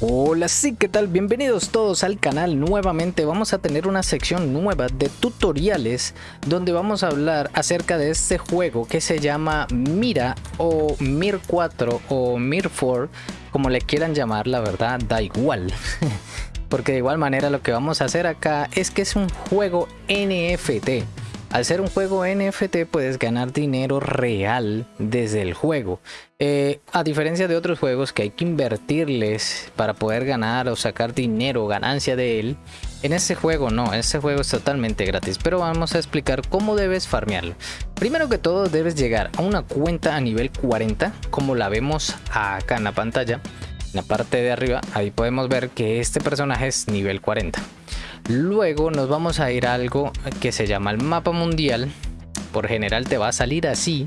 Hola, sí, ¿qué tal? Bienvenidos todos al canal nuevamente. Vamos a tener una sección nueva de tutoriales donde vamos a hablar acerca de este juego que se llama Mira o Mir 4 o Mir 4, como le quieran llamar, la verdad, da igual. Porque de igual manera lo que vamos a hacer acá es que es un juego NFT. Al ser un juego NFT puedes ganar dinero real desde el juego. Eh, a diferencia de otros juegos que hay que invertirles para poder ganar o sacar dinero o ganancia de él, en este juego no, este juego es totalmente gratis, pero vamos a explicar cómo debes farmearlo. Primero que todo debes llegar a una cuenta a nivel 40, como la vemos acá en la pantalla. En la parte de arriba, ahí podemos ver que este personaje es nivel 40. Luego nos vamos a ir a algo que se llama el mapa mundial. Por general te va a salir así.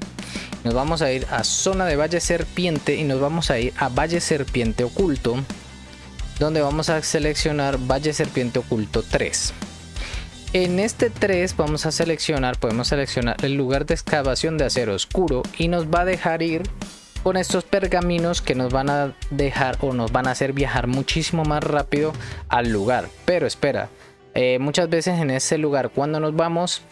Nos vamos a ir a zona de Valle Serpiente y nos vamos a ir a Valle Serpiente Oculto. Donde vamos a seleccionar Valle Serpiente Oculto 3. En este 3 vamos a seleccionar, podemos seleccionar el lugar de excavación de acero oscuro y nos va a dejar ir con estos pergaminos que nos van a dejar o nos van a hacer viajar muchísimo más rápido al lugar. Pero espera, eh, muchas veces en ese lugar cuando nos vamos,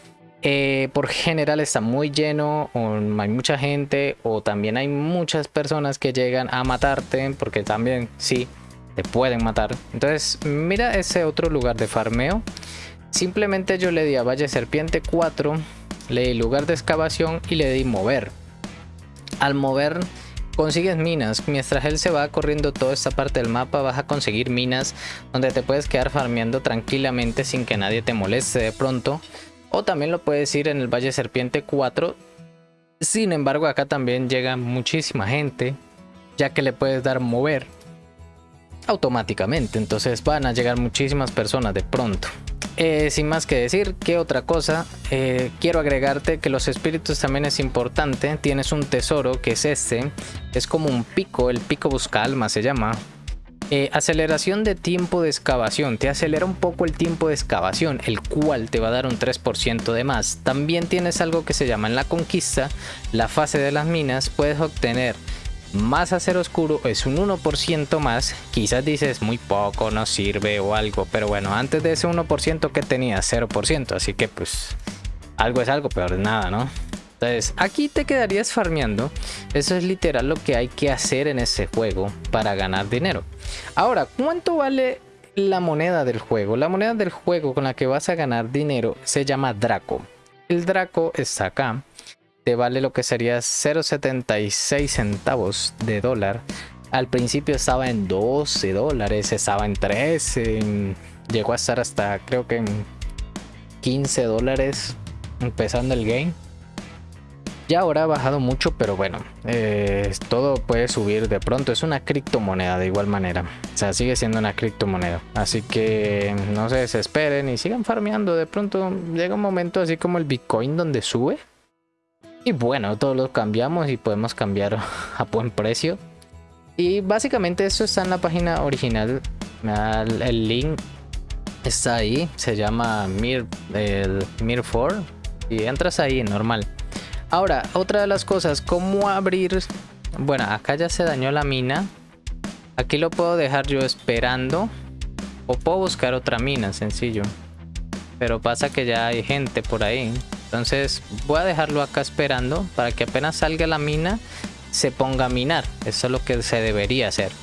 eh, por general está muy lleno, o hay mucha gente, o también hay muchas personas que llegan a matarte, porque también sí, te pueden matar. Entonces, mira ese otro lugar de farmeo. Simplemente yo le di a Valle Serpiente 4, le di lugar de excavación y le di mover. Al mover consigues minas. Mientras él se va corriendo toda esta parte del mapa vas a conseguir minas donde te puedes quedar farmeando tranquilamente sin que nadie te moleste de pronto. O también lo puedes ir en el Valle Serpiente 4. Sin embargo acá también llega muchísima gente ya que le puedes dar mover automáticamente. Entonces van a llegar muchísimas personas de pronto. Eh, sin más que decir, ¿qué otra cosa? Eh, quiero agregarte que los espíritus también es importante. Tienes un tesoro que es este. Es como un pico, el pico busca alma se llama. Eh, aceleración de tiempo de excavación. Te acelera un poco el tiempo de excavación, el cual te va a dar un 3% de más. También tienes algo que se llama en la conquista, la fase de las minas. Puedes obtener más acero oscuro es un 1% más. Quizás dices muy poco, no sirve o algo, pero bueno, antes de ese 1% que tenía 0%, así que pues algo es algo, peor es nada, ¿no? Entonces aquí te quedarías farmeando. Eso es literal lo que hay que hacer en ese juego para ganar dinero. Ahora, ¿cuánto vale la moneda del juego? La moneda del juego con la que vas a ganar dinero se llama Draco. El Draco está acá te vale lo que sería 0.76 centavos de dólar. Al principio estaba en 12 dólares, estaba en 13, llegó a estar hasta creo que en 15 dólares empezando el game. Ya ahora ha bajado mucho, pero bueno, eh, todo puede subir de pronto. Es una criptomoneda de igual manera. O sea, sigue siendo una criptomoneda. Así que no se desesperen y sigan farmeando. De pronto llega un momento así como el Bitcoin donde sube y bueno, todos lo cambiamos y podemos cambiar a buen precio. Y básicamente esto está en la página original. El link está ahí. Se llama Mir, el Mir 4. Y entras ahí, normal. Ahora, otra de las cosas, ¿cómo abrir? Bueno, acá ya se dañó la mina. Aquí lo puedo dejar yo esperando. O puedo buscar otra mina, sencillo. Pero pasa que ya hay gente por ahí. Entonces voy a dejarlo acá esperando para que apenas salga la mina se ponga a minar. Eso es lo que se debería hacer.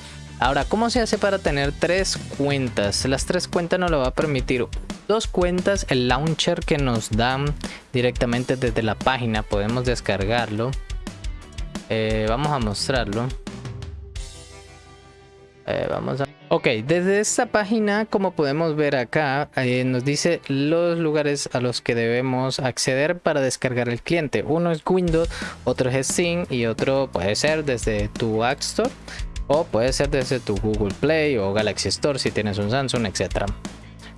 Ahora, ¿cómo se hace para tener tres cuentas? Las tres cuentas nos lo va a permitir. Dos cuentas, el launcher que nos dan directamente desde la página. Podemos descargarlo. Eh, vamos a mostrarlo. Eh, vamos a... Ok, desde esta página, como podemos ver acá, eh, nos dice los lugares a los que debemos acceder para descargar el cliente. Uno es Windows, otro es Steam y otro puede ser desde tu App Store o puede ser desde tu Google Play o Galaxy Store si tienes un Samsung, etc.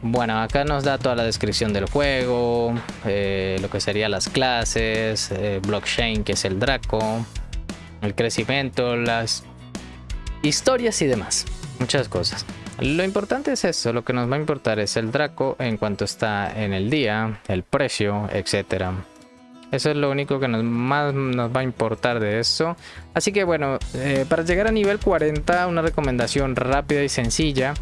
Bueno, acá nos da toda la descripción del juego, eh, lo que serían las clases, eh, blockchain que es el Draco, el crecimiento, las historias y demás muchas cosas. Lo importante es eso, lo que nos va a importar es el Draco en cuanto está en el día, el precio, etcétera. Eso es lo único que nos, más nos va a importar de esto. Así que bueno, eh, para llegar a nivel 40, una recomendación rápida y sencilla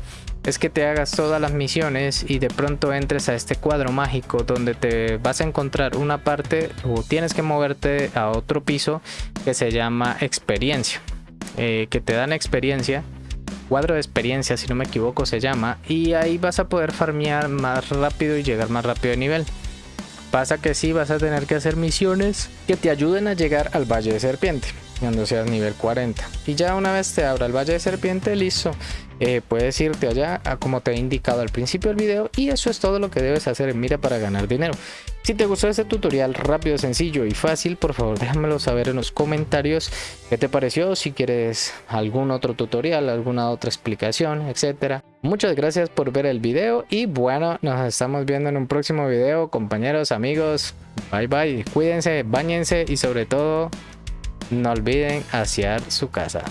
es que te hagas todas las misiones y de pronto entres a este cuadro mágico donde te vas a encontrar una parte o tienes que moverte a otro piso que se llama experiencia. Eh, que te dan experiencia cuadro de experiencia si no me equivoco se llama y ahí vas a poder farmear más rápido y llegar más rápido de nivel pasa que sí vas a tener que hacer misiones que te ayuden a llegar al Valle de Serpiente cuando seas nivel 40 y ya una vez te abra el Valle de Serpiente listo eh, puedes irte allá a como te he indicado al principio del video y eso es todo lo que debes hacer en Mira para ganar dinero. Si te gustó este tutorial rápido, sencillo y fácil, por favor déjamelo saber en los comentarios qué te pareció, si quieres algún otro tutorial, alguna otra explicación, etcétera. Muchas gracias por ver el video y bueno, nos estamos viendo en un próximo video, compañeros, amigos. Bye bye, cuídense, bañense y sobre todo no olviden asear su casa.